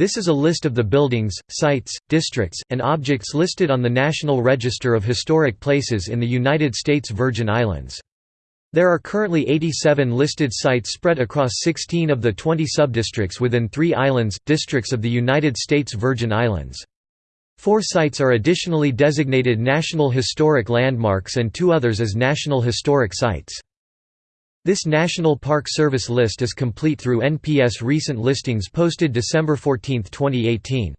This is a list of the buildings, sites, districts, and objects listed on the National Register of Historic Places in the United States Virgin Islands. There are currently 87 listed sites spread across 16 of the 20 subdistricts within three islands, districts of the United States Virgin Islands. Four sites are additionally designated National Historic Landmarks and two others as National Historic Sites. This National Park Service list is complete through NPS recent listings posted December 14, 2018.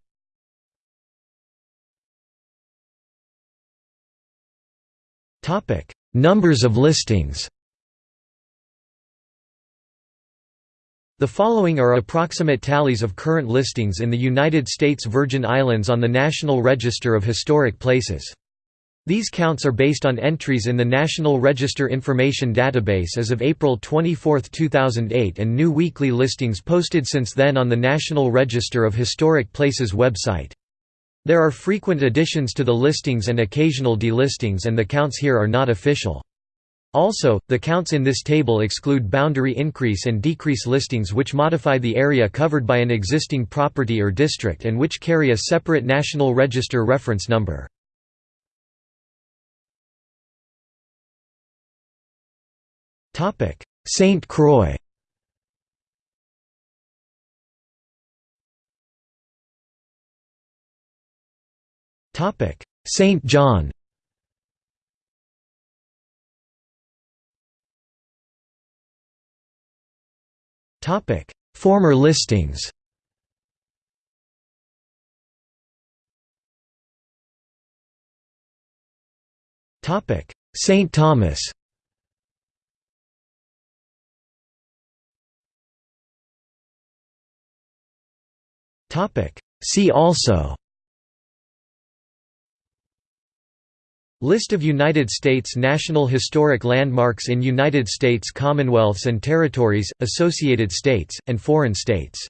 Topic: Numbers of listings The following are approximate tallies of current listings in the United States Virgin Islands on the National Register of Historic Places. These counts are based on entries in the National Register Information Database as of April 24, 2008 and new weekly listings posted since then on the National Register of Historic Places website. There are frequent additions to the listings and occasional delistings and the counts here are not official. Also, the counts in this table exclude boundary increase and decrease listings which modify the area covered by an existing property or district and which carry a separate National Register reference number. St. Croix Topic: St. John Topic: Former listings. Topic: St. Thomas. Topic: See also. List of United States National Historic Landmarks in United States Commonwealths and Territories, Associated States, and foreign states